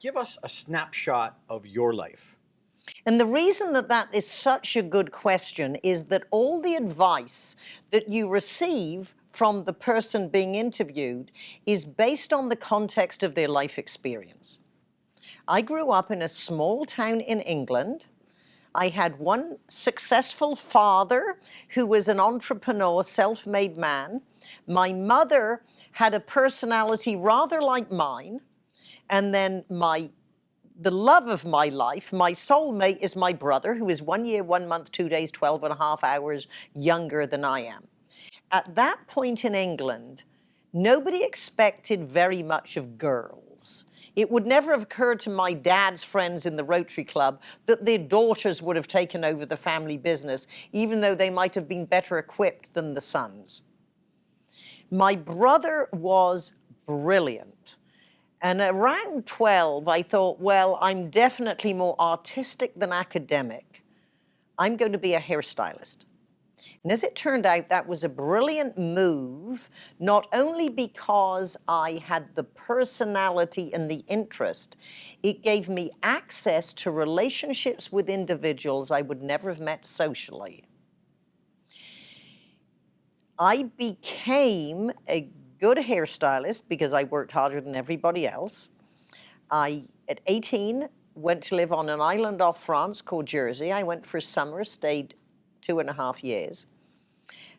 give us a snapshot of your life. And the reason that that is such a good question is that all the advice that you receive from the person being interviewed is based on the context of their life experience. I grew up in a small town in England. I had one successful father who was an entrepreneur, self-made man. My mother had a personality rather like mine. And then my the love of my life, my soulmate is my brother, who is one year, one month, two days, 12 and a half hours younger than I am. At that point in England, nobody expected very much of girls. It would never have occurred to my dad's friends in the Rotary Club that their daughters would have taken over the family business, even though they might have been better equipped than the sons. My brother was brilliant. And around 12, I thought, well, I'm definitely more artistic than academic. I'm going to be a hairstylist. And as it turned out, that was a brilliant move, not only because I had the personality and the interest, it gave me access to relationships with individuals I would never have met socially. I became a good hairstylist because I worked harder than everybody else. I, at 18, went to live on an island off France called Jersey. I went for a summer, stayed two and a half years.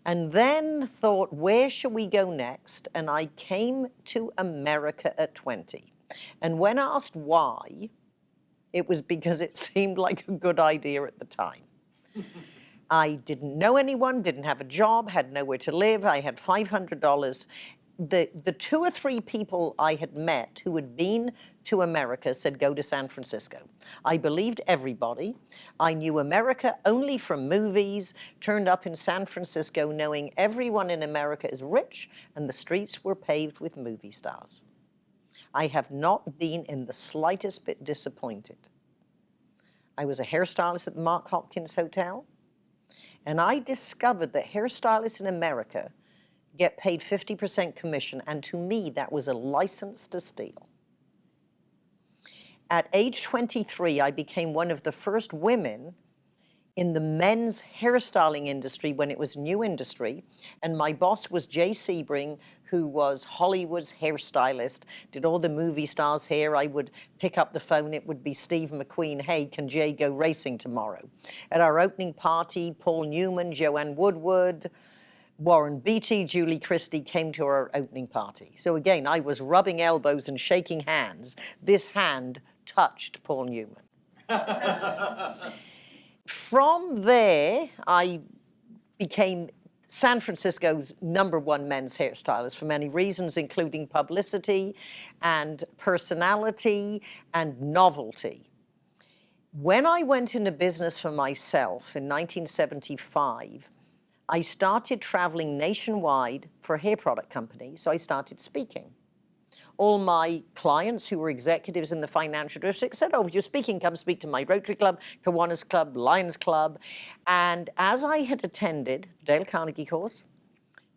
And then thought, where should we go next? And I came to America at 20. And when asked why, it was because it seemed like a good idea at the time. I didn't know anyone, didn't have a job, had nowhere to live. I had $500 the, the two or three people I had met who had been to America said, go to San Francisco. I believed everybody. I knew America only from movies, turned up in San Francisco knowing everyone in America is rich and the streets were paved with movie stars. I have not been in the slightest bit disappointed. I was a hairstylist at the Mark Hopkins Hotel, and I discovered that hairstylists in America get paid 50% commission, and to me, that was a license to steal. At age 23, I became one of the first women in the men's hairstyling industry when it was new industry, and my boss was Jay Sebring, who was Hollywood's hairstylist, did all the movie stars' hair. I would pick up the phone, it would be Steve McQueen, hey, can Jay go racing tomorrow? At our opening party, Paul Newman, Joanne Woodward, Warren Beatty, Julie Christie came to our opening party. So again, I was rubbing elbows and shaking hands. This hand touched Paul Newman. From there, I became San Francisco's number one men's hairstylist for many reasons, including publicity and personality and novelty. When I went into business for myself in 1975, I started traveling nationwide for a hair product company, so I started speaking. All my clients who were executives in the financial district said, oh, if you're speaking, come speak to my Rotary Club, Kiwanis Club, Lions Club. And as I had attended Dale Carnegie course,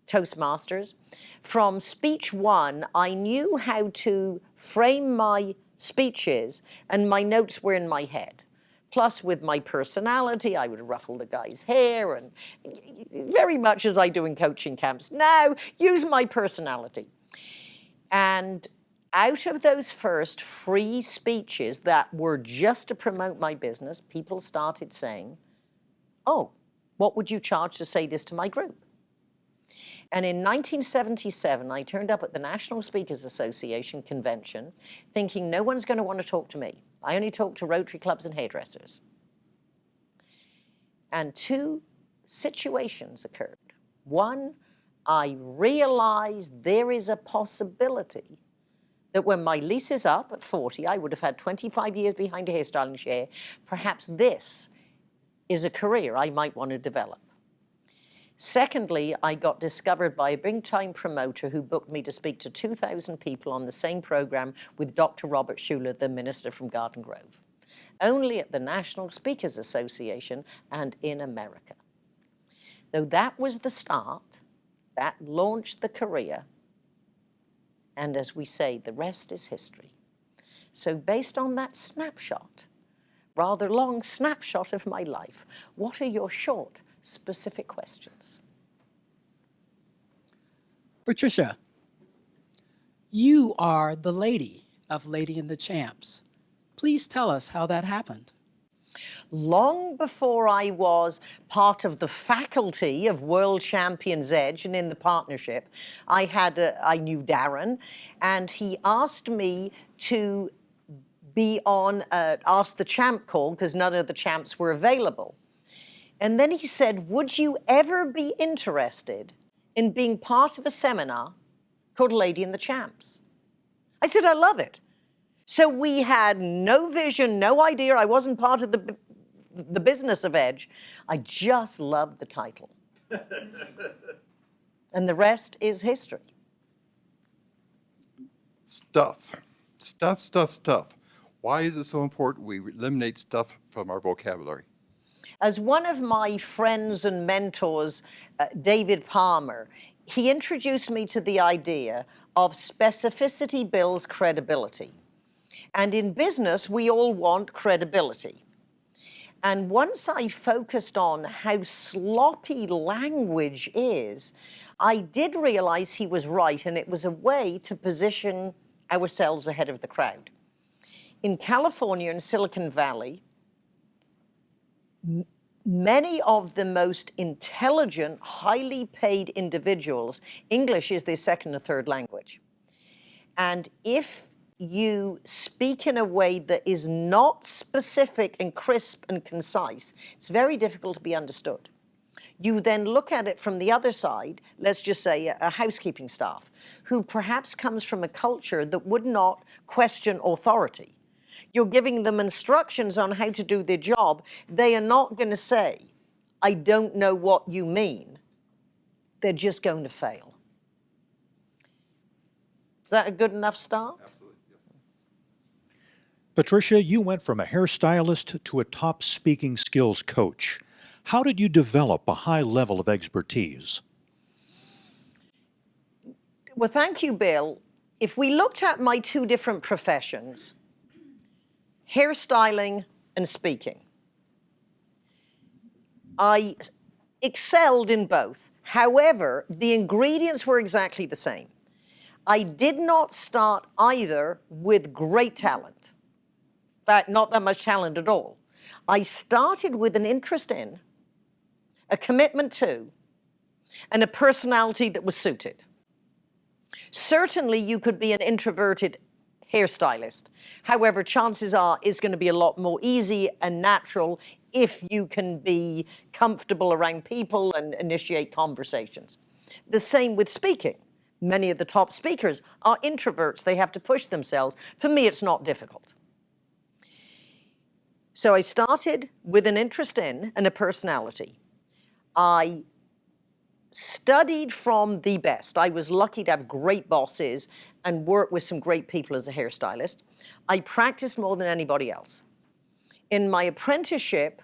Toastmasters, from speech one, I knew how to frame my speeches and my notes were in my head. Plus with my personality, I would ruffle the guy's hair and very much as I do in coaching camps now, use my personality. And out of those first free speeches that were just to promote my business, people started saying, oh, what would you charge to say this to my group? And in 1977, I turned up at the National Speakers Association convention thinking no one's going to want to talk to me. I only talk to Rotary clubs and hairdressers. And two situations occurred. One, I realized there is a possibility that when my lease is up at 40, I would have had 25 years behind a hairstyling chair, perhaps this is a career I might want to develop. Secondly, I got discovered by a big-time promoter who booked me to speak to 2,000 people on the same program with Dr. Robert Schuller, the minister from Garden Grove, only at the National Speakers Association and in America. Though that was the start, that launched the career, and as we say, the rest is history. So based on that snapshot, rather long snapshot of my life, what are your short, specific questions? Patricia, you are the lady of Lady and the Champs. Please tell us how that happened. long before I was part of the faculty of World Champions Edge and in the partnership, I had a, I knew Darren, and he asked me to be on uh, Ask the Champ call because none of the champs were available. And then he said, Would you ever be interested in being part of a seminar called Lady and the Champs? I said, I love it. So we had no vision, no idea. I wasn't part of the, the business of Edge. I just loved the title. and the rest is history. Stuff. Stuff, stuff, stuff. Why is it so important we eliminate stuff from our vocabulary? As one of my friends and mentors, uh, David Palmer, he introduced me to the idea of specificity builds credibility. And in business, we all want credibility. And once I focused on how sloppy language is, I did realize he was right, and it was a way to position ourselves ahead of the crowd. In California and Silicon Valley, many of the most intelligent, highly paid individuals, English is their second or third language. And if you speak in a way that is not specific and crisp and concise, it's very difficult to be understood. You then look at it from the other side, let's just say a, housekeeping staff, who perhaps comes from a culture that would not question authority. You're giving them instructions on how to do their job. They are not going to say, I don't know what you mean. They're just going to fail. Is that a good enough start? Patricia, you went from a hairstylist to a top speaking skills coach. How did you develop a high level of expertise? Well, thank you, Bill. If we looked at my two different professions, hairstyling and speaking, I excelled in both. However, the ingredients were exactly the same. I did not start either with great talent. Fact, not that much talent at all. I started with an interest in, a commitment to, and a personality that was suited. Certainly, you could be an introverted hairstylist. However, chances are it's going to be a lot more easy and natural if you can be comfortable around people and initiate conversations. The same with speaking. Many of the top speakers are introverts. They have to push themselves. For me, it's not difficult. So I started with an interest in and a personality. I studied from the best. I was lucky to have great bosses and work with some great people as a hairstylist. I practiced more than anybody else. In my apprenticeship,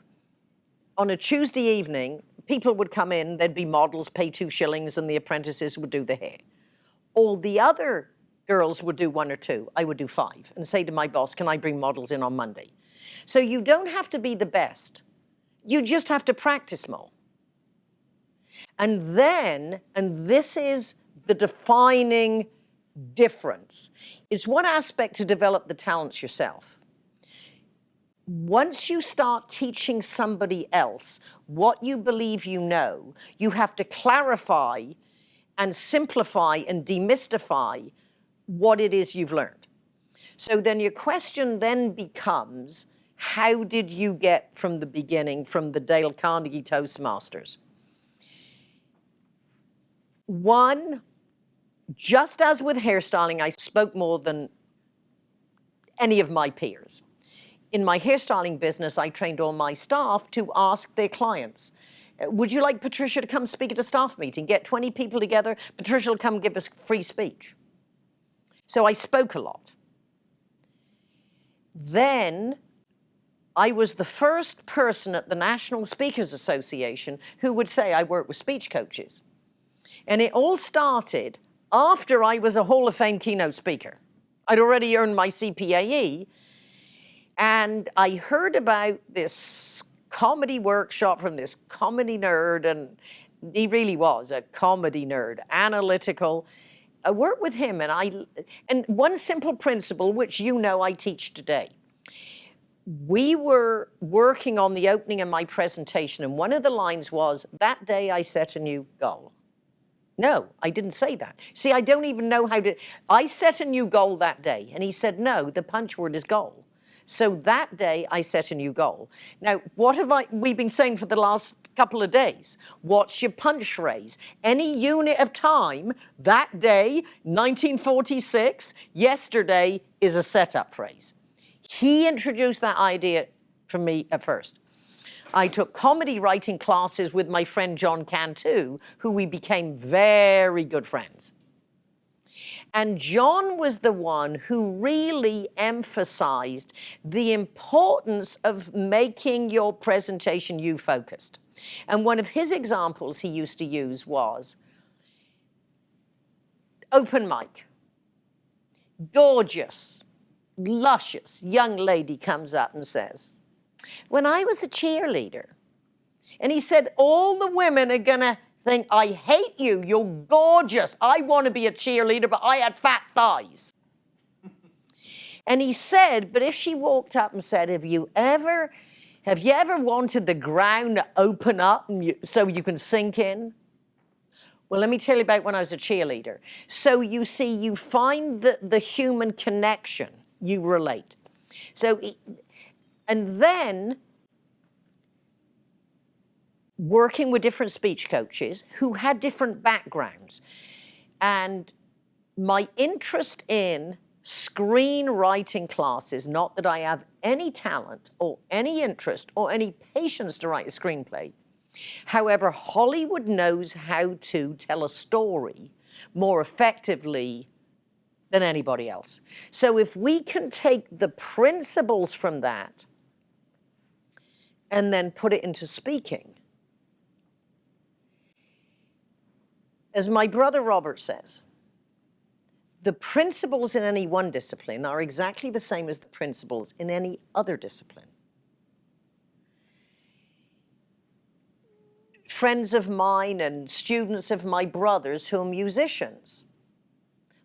on a Tuesday evening, people would come in, there'd be models, pay two shillings, and the apprentices would do the hair. All the other girls would do one or two. I would do five and say to my boss, can I bring models in on Monday? So you don't have to be the best. You just have to practice more. And then, and this is the defining difference, it's one aspect to develop the talents yourself. Once you start teaching somebody else what you believe you know, you have to clarify and simplify and demystify what it is you've learned. So then your question then becomes, how did you get from the beginning, from the Dale Carnegie Toastmasters? One, just as with hairstyling, I spoke more than any of my peers. In my hairstyling business, I trained all my staff to ask their clients, uh, would you like Patricia to come speak at a staff meeting? Get 20 people together, Patricia will come give us free speech. So I spoke a lot. Then I was the first person at the National Speakers Association who would say I work with speech coaches. And it all started after I was a Hall of Fame keynote speaker. I'd already earned my CPAE. And I heard about this comedy workshop from this comedy nerd, and he really was a comedy nerd, analytical. I worked with him, and I and one simple principle, which you know I teach today. We were working on the opening of my presentation, and one of the lines was, "That day I set a new goal." No, I didn't say that. See, I don't even know how to. I set a new goal that day, and he said, "No, the punch word is goal." So that day I set a new goal. Now, what have I, we've been saying for the last couple of days? What's your punch phrase? Any unit of time, that day, 1946, yesterday is a setup phrase. He introduced that idea for me at first. I took comedy writing classes with my friend John Cantu, who we became very good friends. And John was the one who really emphasized the importance of making your presentation you focused. And one of his examples he used to use was open mic. Gorgeous, luscious young lady comes up and says, When I was a cheerleader, and he said, All the women are gonna think, I hate you, you're gorgeous. I want to be a cheerleader, but I had fat thighs. and he said, but if she walked up and said, have you ever, have you ever wanted the ground to open up so you can sink in? Well, let me tell you about when I was a cheerleader. So you see, you find the, the human connection, you relate. So, and then working with different speech coaches who had different backgrounds. And my interest in screenwriting classes, not that I have any talent or any interest or any patience to write a screenplay. However, Hollywood knows how to tell a story more effectively than anybody else. So if we can take the principles from that and then put it into speaking, as my brother Robert says, the principles in any one discipline are exactly the same as the principles in any other discipline. Friends of mine and students of my brothers who are musicians,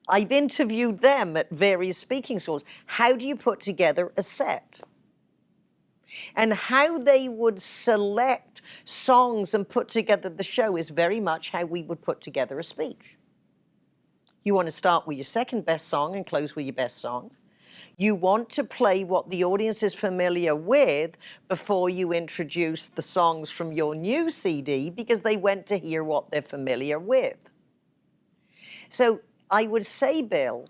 I've interviewed them at various speaking schools. How do you put together a set? And how they would select songs and put together the show is very much how we would put together a speech. You want to start with your second best song and close with your best song. You want to play what the audience is familiar with before you introduce the songs from your new CD because they went to hear what they're familiar with. So I would say, Bill,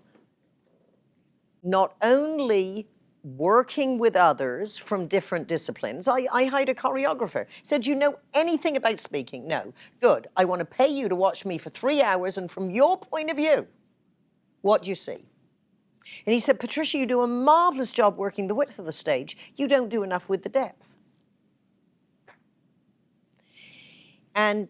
not only working with others from different disciplines. I, I hired a choreographer. Said, you know anything about speaking? No. Good. I want to pay you to watch me for three hours and from your point of view, what do you see? And he said, Patricia, you do a marvelous job working the width of the stage. You don't do enough with the depth. And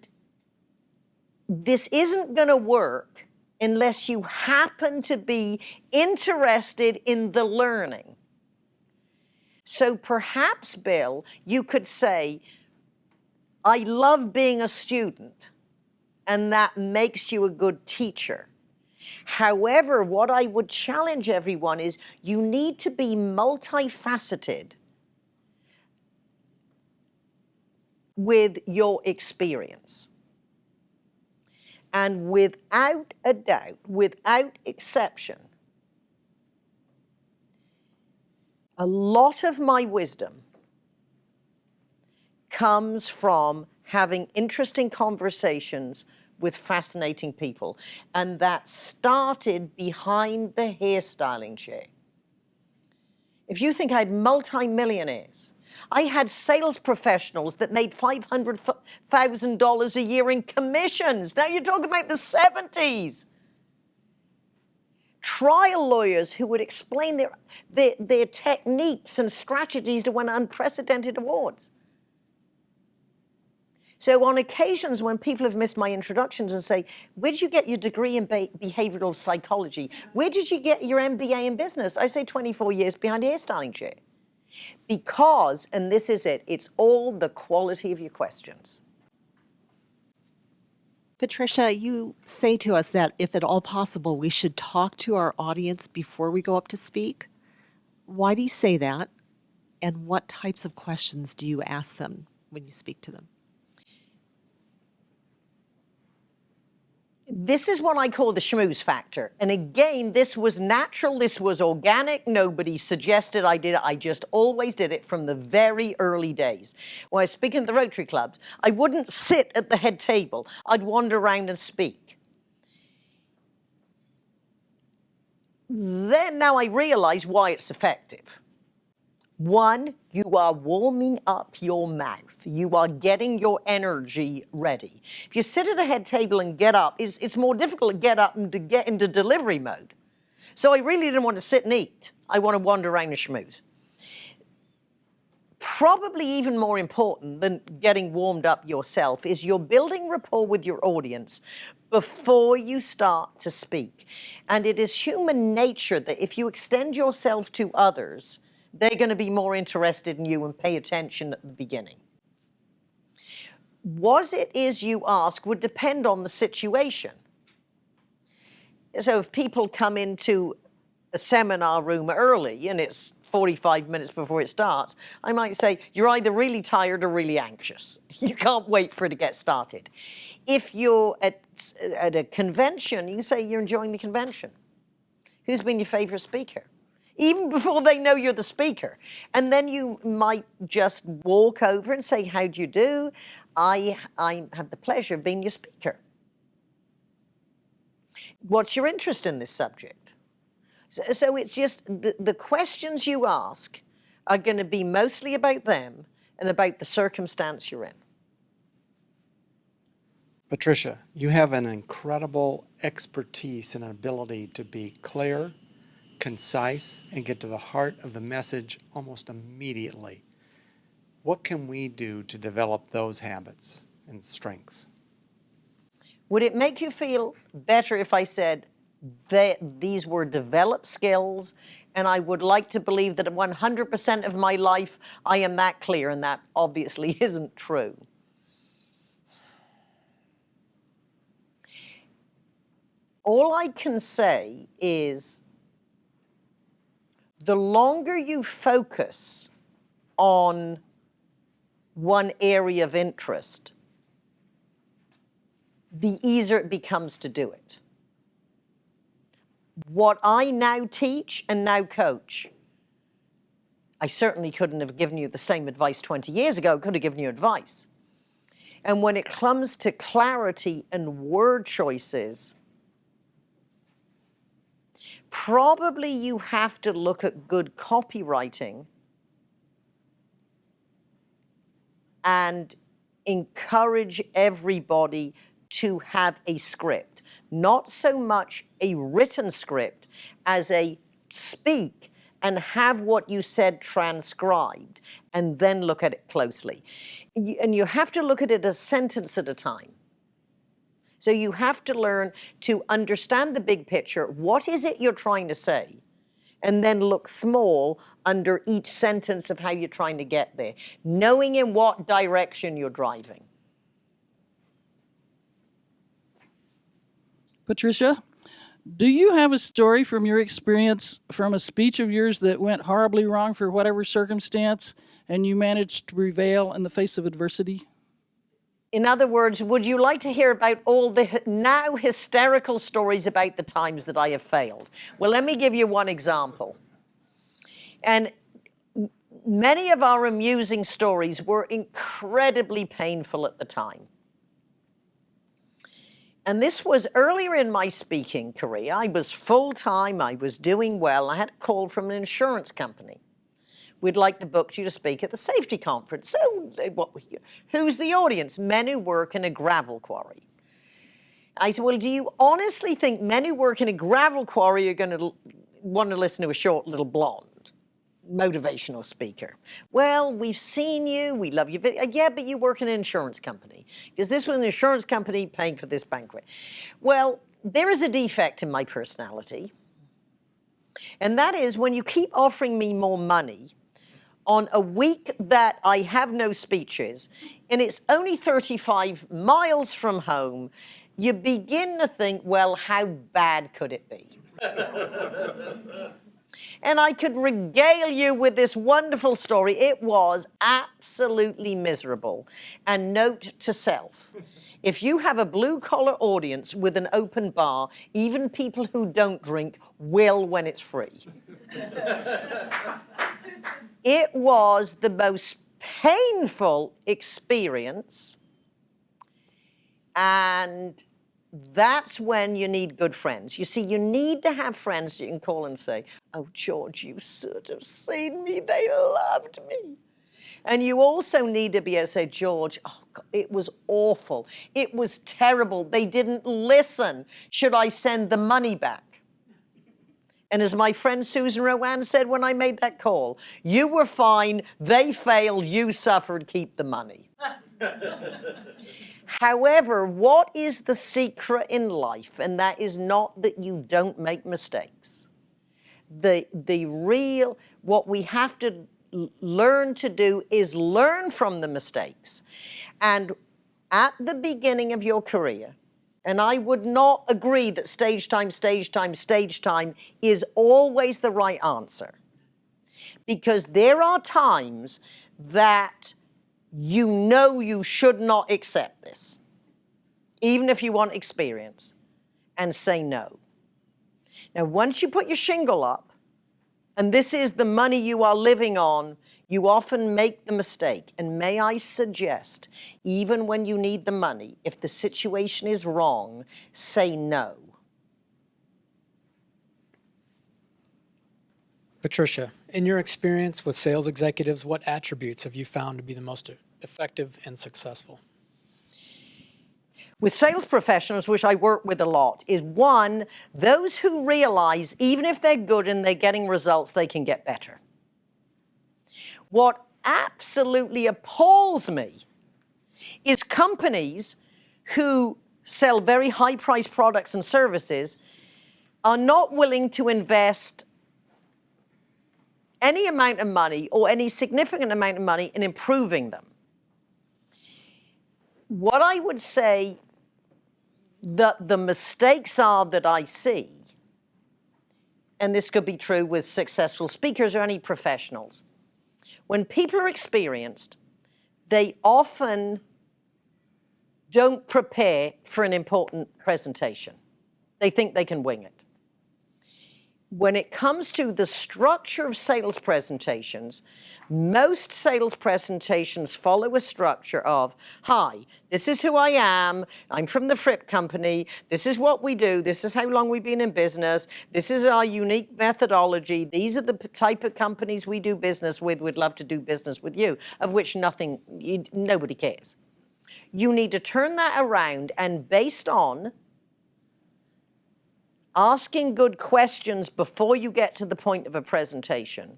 this isn't going to work unless you happen to be interested in the learning. So perhaps, Bill, you could say, I love being a student, and that makes you a good teacher. However, what I would challenge everyone is you need to be multifaceted with your experience. And without a doubt, without exception, a lot of my wisdom comes from having interesting conversations with fascinating people. And that started behind the hairstyling chair. If you think I had multimillionaires, I had sales professionals that made $500,000 a year in commissions. Now you're talking about the 70s trial lawyers who would explain their, their, their techniques and strategies to win unprecedented awards. So on occasions when people have missed my introductions and say, where did you get your degree in behavioral psychology? Where did you get your MBA in business? I say 24 years behind a hairstyling chair. Because, and this is it, it's all the quality of your questions. Patricia, you say to us that if at all possible, we should talk to our audience before we go up to speak. Why do you say that? And what types of questions do you ask them when you speak to them? This is what I call the schmooze factor. And again, this was natural, this was organic. Nobody suggested I did it. I just always did it from the very early days. When I was speaking at the Rotary Clubs, I wouldn't sit at the head table. I'd wander around and speak. Then now I realize why it's effective. One, you are warming up your mouth. You are getting your energy ready. If you sit at a head table and get up, it's, it's more difficult to get up and to get into delivery mode. So I really didn't want to sit and eat. I want to wander around and schmooze. Probably even more important than getting warmed up yourself is you're building rapport with your audience before you start to speak. And it is human nature that if you extend yourself to others, they're going to be more interested in you and pay attention at the beginning. What it is you ask would depend on the situation. So if people come into a seminar room early and it's 45 minutes before it starts, I might say, you're either really tired or really anxious. You can't wait for it to get started. If you're at, at a convention, you can say you're enjoying the convention. Who's been your favorite speaker? Even before they know you're the speaker. And then you might just walk over and say, how do you do? I, I have the pleasure of being your speaker. What's your interest in this subject? So, so it's just the, the questions you ask are going to be mostly about them and about the circumstance you're in. Patricia, you have an incredible expertise and ability to be clear, concise, and get to the heart of the message almost immediately. What can we do to develop those habits and strengths? Would it make you feel better if I said that these were developed skills and I would like to believe that 100% of my life I am that clear and that obviously isn't true. All I can say is the longer you focus on one area of interest, the easier it becomes to do it. What I now teach and now coach, I certainly couldn't have given you the same advice 20 years ago, could have given you advice. And when it comes to clarity and word choices, probably you have to look at good copywriting and encourage everybody to have a script. Not so much a written script as a speak and have what you said transcribed and then look at it closely. And you have to look at it a sentence at a time. So you have to learn to understand the big picture. What is it you're trying to say? And then look small under each sentence of how you're trying to get there, knowing in what direction you're driving. Patricia, do you have a story from your experience from a speech of yours that went horribly wrong for whatever circumstance and you managed to prevail in the face of adversity? In other words, would you like to hear about all the now hysterical stories about the times that I have failed? Well, let me give you one example. And many of our amusing stories were incredibly painful at the time. And this was earlier in my speaking career. I was full-time, I was doing well. I had a call from an insurance company. We'd like to book you to speak at the safety conference. So what, who's the audience? Men who work in a gravel quarry. I said, well, do you honestly think men who work in a gravel quarry are going to want to listen to a short little blonde? motivational speaker. Well, we've seen you, we love you. uh, Yeah, but you work in an insurance company because this was an insurance company paying for this banquet. Well, there is a defect in my personality, and that is when you keep offering me more money on a week that I have no speeches and it's only 35 miles from home, you begin to think, well, how bad could it be? and I could regale you with this wonderful story. It was absolutely miserable. And note to self if you have a blue collar audience with an open bar, even people who don't drink will when it's free. it was the most painful experience. And that's when you need good friends. You see, you need to have friends you can call and say, Oh, George, you should have seen me. They loved me. And you also need to be able to say, George, oh, God, it was awful. It was terrible. They didn't listen. Should I send the money back? And as my friend Susan RoAne said when I made that call, you were fine, they failed, you suffered, keep the money. However, what is the secret in life? And that is not that you don't make mistakes. The, the real, what we have to learn to do is learn from the mistakes. And at the beginning of your career, and I would not agree that stage time, stage time, stage time is always the right answer. Because there are times that you know you should not accept this, even if you want experience, and say no. Now, once you put your shingle up, and this is the money you are living on, you often make the mistake. And may I suggest, even when you need the money, if the situation is wrong, say no. Patricia, in your experience with sales executives, what attributes have you found to be the most effective and successful? With sales professionals, which I work with a lot, is one, those who realize even if they're good and they're getting results, they can get better. What absolutely appalls me is companies who sell very high priced products and services are not willing to invest any amount of money or any significant amount of money in improving them. What I would say that the mistakes are that I see, and this could be true with successful speakers or any professionals, when people are experienced, they often don't prepare for an important presentation. They think they can wing it. When it comes to the structure of sales presentations, most sales presentations follow a structure of, hi, this is who I am, I'm from the Fripp Company, this is what we do, this is how long we've been in business, this is our unique methodology, these are the type of companies we do business with, we'd love to do business with you, of which nothing, you, nobody cares. You need to turn that around and based on asking good questions before you get to the point of a presentation,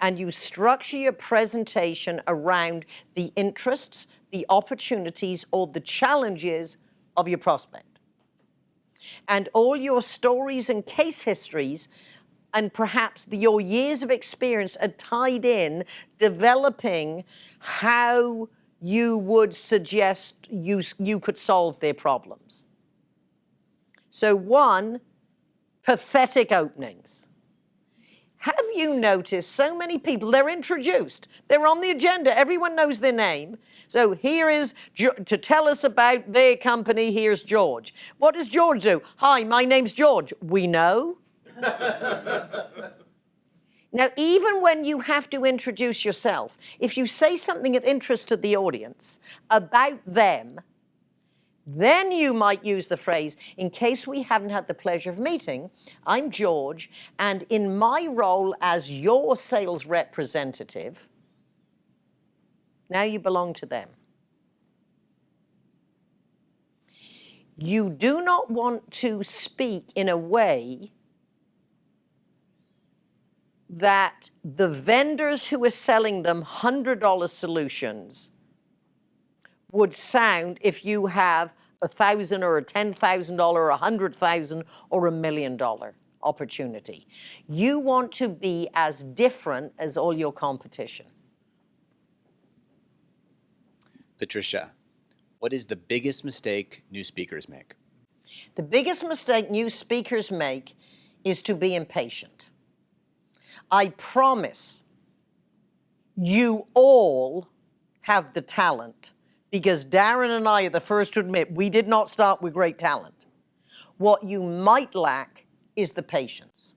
and you structure your presentation around the interests, the opportunities, or the challenges of your prospect. And all your stories and case histories and perhaps the, your years of experience are tied in developing how you would suggest you, you could solve their problems. So, one, pathetic openings. Have you noticed so many people, they're introduced, they're on the agenda, everyone knows their name. So here is, to tell us about their company, here's George. What does George do? Hi, my name's George. We know. now, even when you have to introduce yourself, if you say something of interest to the audience about them, then you might use the phrase, in case we haven't had the pleasure of meeting, I'm George, and in my role as your sales representative, now you belong to them. You do not want to speak in a way that the vendors who are selling them $100 solutions would sound if you have a thousand or a ten thousand dollar, a hundred thousand or a million dollar opportunity. You want to be as different as all your competition. Patricia, what is the biggest mistake new speakers make? The biggest mistake new speakers make is to be impatient. I promise you all have the talent because Darren and I are the first to admit we did not start with great talent. What you might lack is the patience.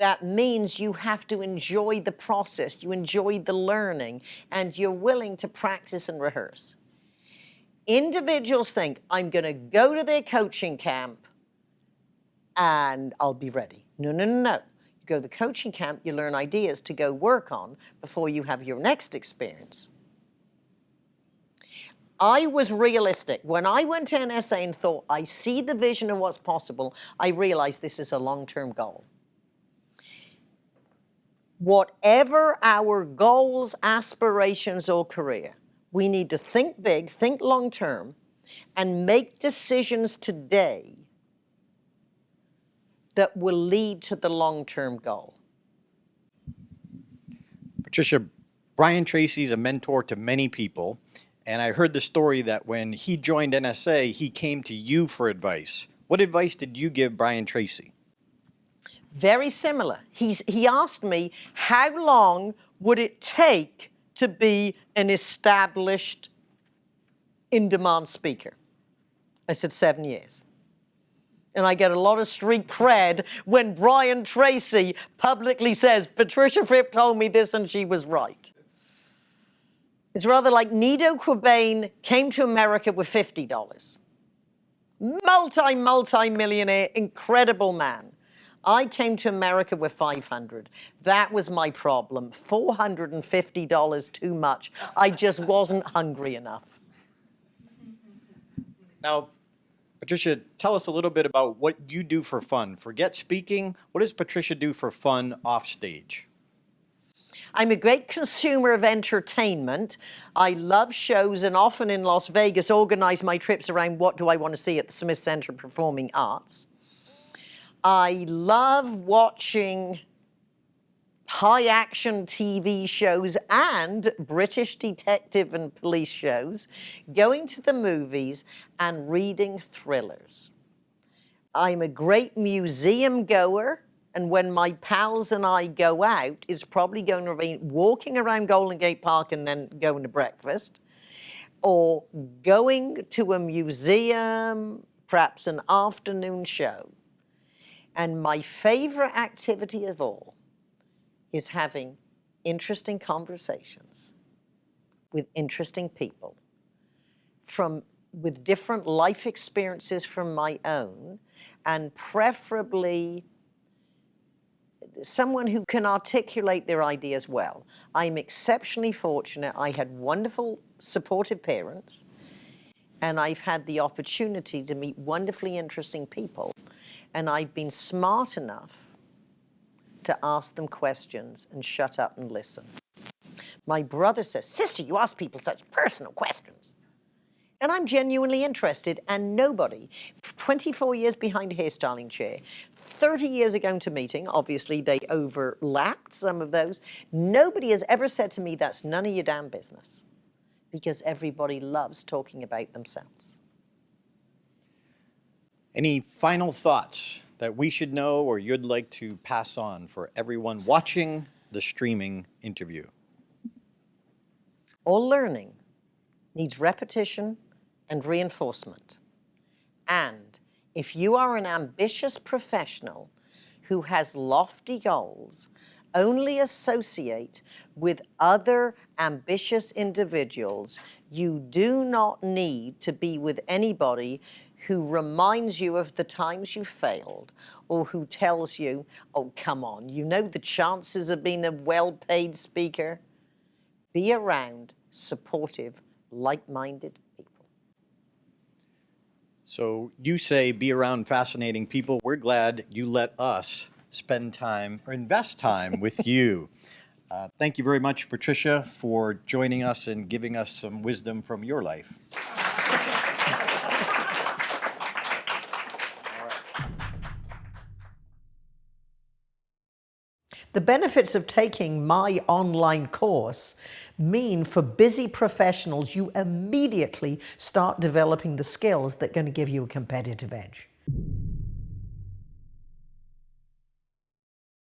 That means you have to enjoy the process, you enjoy the learning, and you're willing to practice and rehearse. Individuals think, I'm going to go to their coaching camp and I'll be ready. No, no, no, no. You go to the coaching camp, you learn ideas to go work on before you have your next experience. I was realistic. When I went to NSA and thought, I see the vision of what's possible, I realized this is a long-term goal. Whatever our goals, aspirations, or career, we need to think big, think long-term, and make decisions today that will lead to the long-term goal. Patricia, Brian Tracy's a mentor to many people, and I heard the story that when he joined NSA, he came to you for advice. What advice did you give Brian Tracy? Very similar. He's, he asked me, how long would it take to be an established, in-demand speaker? I said, seven years. And I get a lot of street cred when Brian Tracy publicly says, Patricia Fripp told me this and she was right. It's rather like Nido Qubein came to America with $50. Multi, multi-millionaire, incredible man. I came to America with 500. That was my problem. $450 too much. I just wasn't hungry enough. Now, Patricia, tell us a little bit about what you do for fun. Forget speaking. What does Patricia do for fun off stage? I'm a great consumer of entertainment. I love shows and often in Las Vegas organize my trips around what do I want to see at the Smith Center Performing Arts. I love watching high action TV shows and British detective and police shows, going to the movies and reading thrillers. I'm a great museum goer and when my pals and I go out, it's probably going to be walking around Golden Gate Park and then going to breakfast, or going to a museum, perhaps an afternoon show. And my favorite activity of all is having interesting conversations with interesting people from with different life experiences from my own and preferably someone who can articulate their ideas well. I'm exceptionally fortunate. I had wonderful supportive parents and I've had the opportunity to meet wonderfully interesting people and I've been smart enough to ask them questions and shut up and listen. My brother says, sister, you ask people such personal questions. And I'm genuinely interested and nobody, 24 years behind a hairstyling chair, 30 years ago to meeting, obviously they overlapped some of those, nobody has ever said to me, that's none of your damn business. Because everybody loves talking about themselves. Any final thoughts that we should know or you'd like to pass on for everyone watching the streaming interview? All learning needs repetition and reinforcement. And if you are an ambitious professional who has lofty goals, only associate with other ambitious individuals. You do not need to be with anybody who reminds you of the times you failed or who tells you, oh, come on, you know the chances of being a well-paid speaker? Be around supportive, like-minded. So you say be around fascinating people. We're glad you let us spend time or invest time with you. Uh, thank you very much, Patricia, for joining us and giving us some wisdom from your life. The benefits of taking my online course mean for busy professionals, you immediately start developing the skills that are going to give you a competitive edge.